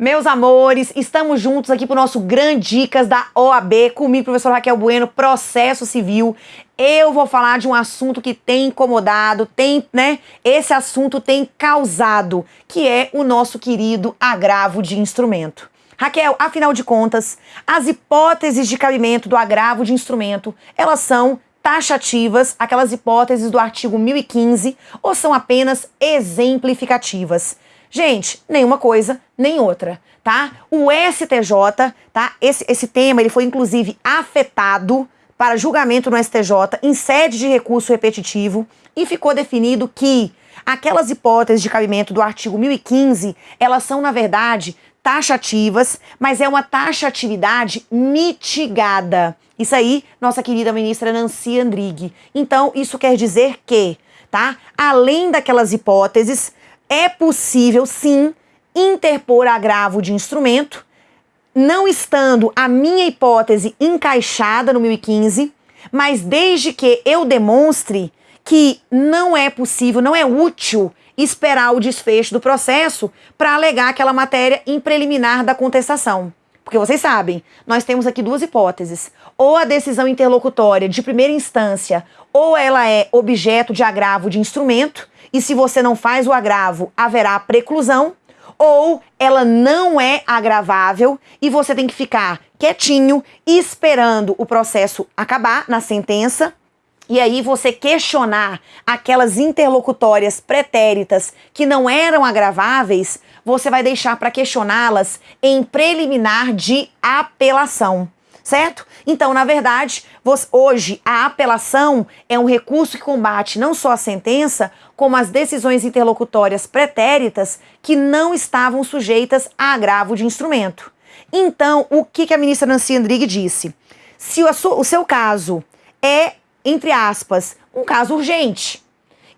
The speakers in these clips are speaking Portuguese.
Meus amores, estamos juntos aqui para o nosso Grande Dicas da OAB, comigo, professor Raquel Bueno, processo civil. Eu vou falar de um assunto que tem incomodado, tem, né? Esse assunto tem causado, que é o nosso querido agravo de instrumento. Raquel, afinal de contas, as hipóteses de cabimento do agravo de instrumento, elas são taxativas, aquelas hipóteses do artigo 1015, ou são apenas exemplificativas? Gente, nenhuma coisa, nem outra, tá? O STJ, tá? Esse, esse tema, ele foi inclusive afetado para julgamento no STJ em sede de recurso repetitivo e ficou definido que aquelas hipóteses de cabimento do artigo 1015, elas são, na verdade, taxativas, mas é uma taxatividade mitigada. Isso aí, nossa querida ministra Nancy Andrighi. Então, isso quer dizer que, tá? Além daquelas hipóteses, é possível, sim, interpor agravo de instrumento, não estando a minha hipótese encaixada no 1015, mas desde que eu demonstre que não é possível, não é útil esperar o desfecho do processo para alegar aquela matéria em preliminar da contestação. Porque vocês sabem, nós temos aqui duas hipóteses. Ou a decisão interlocutória de primeira instância, ou ela é objeto de agravo de instrumento, e se você não faz o agravo, haverá preclusão, ou ela não é agravável e você tem que ficar quietinho esperando o processo acabar na sentença e aí você questionar aquelas interlocutórias pretéritas que não eram agraváveis, você vai deixar para questioná-las em preliminar de apelação certo? Então, na verdade, você, hoje a apelação é um recurso que combate não só a sentença, como as decisões interlocutórias pretéritas que não estavam sujeitas a agravo de instrumento. Então, o que, que a ministra Nancy Andrighi disse? Se o, o seu caso é, entre aspas, um caso urgente,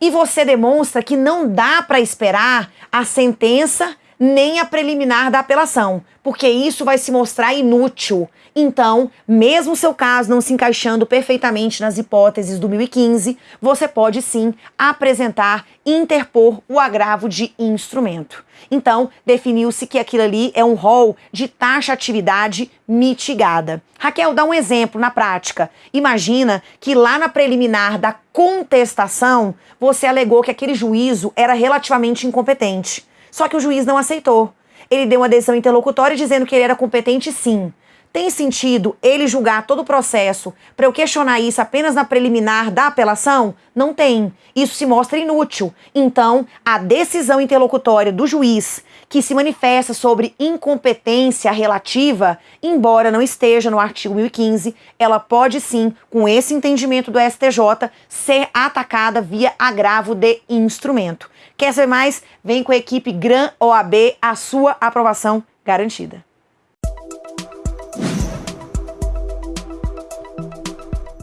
e você demonstra que não dá para esperar a sentença nem a preliminar da apelação, porque isso vai se mostrar inútil. Então, mesmo seu caso não se encaixando perfeitamente nas hipóteses do 1015, você pode sim apresentar interpor o agravo de instrumento. Então, definiu-se que aquilo ali é um rol de taxatividade mitigada. Raquel, dá um exemplo na prática. Imagina que lá na preliminar da contestação, você alegou que aquele juízo era relativamente incompetente. Só que o juiz não aceitou. Ele deu uma decisão interlocutória dizendo que ele era competente sim. Tem sentido ele julgar todo o processo para eu questionar isso apenas na preliminar da apelação? Não tem. Isso se mostra inútil. Então, a decisão interlocutória do juiz que se manifesta sobre incompetência relativa, embora não esteja no artigo 1015, ela pode sim, com esse entendimento do STJ, ser atacada via agravo de instrumento. Quer saber mais? Vem com a equipe Gran OAB, a sua aprovação garantida.